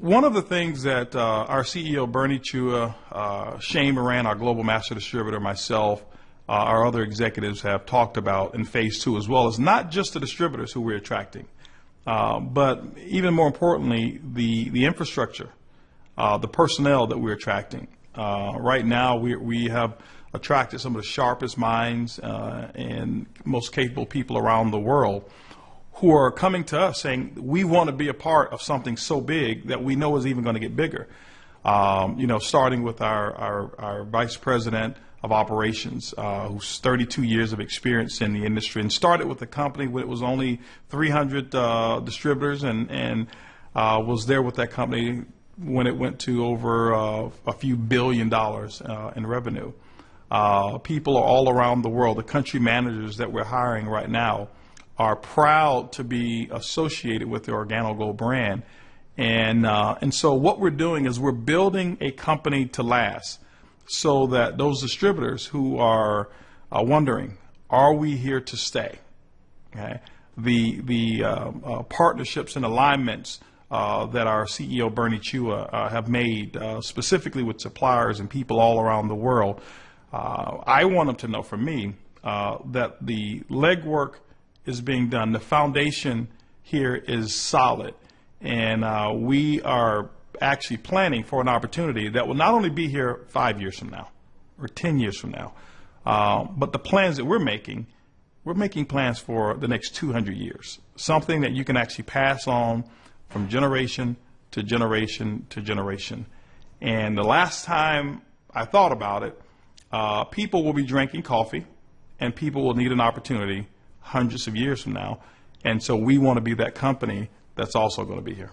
One of the things that uh, our CEO, Bernie Chua, uh, Shane Morand, our global master distributor, myself, uh, our other executives have talked about in phase two as well is not just the distributors who we're attracting, uh, but even more importantly, the, the infrastructure, uh, the personnel that we're attracting. Uh, right now, we, we have attracted some of the sharpest minds and most capable people around the world who are coming to us saying, we want to be a part of something so big that we know is even going to get bigger. Um, you know, starting with our, our, our vice president of operations, uh, who's 32 years of experience in the industry, and started with a company when it was only 300 uh, distributors, and and uh, was there with that company when it went to over uh, a few billion dollars uh, in revenue. Uh, people are all around the world. The country managers that we're hiring right now are proud to be associated with the OrganoGold brand. And, uh, and so what we're doing is we're building a company to last so that those distributors who are uh, wondering, are we here to stay? Okay? The, the uh, uh partnerships and alignments uh, that our CEO Bernie Chua uh, have made specifically with suppliers and people all around the world, I want them to know from me that the legwork is being done. The foundation here is solid, and uh, we are actually planning for an opportunity that will not only be here five years from now or 10 years from now, uh, but the plans that we're making, we're making plans for the next 200 years, something that you can actually pass on from generation to generation to generation. And the last time I thought about it, uh, people will be drinking coffee and people will need an opportunity hundreds of years from now. And so we want to be that company that's also going to be here.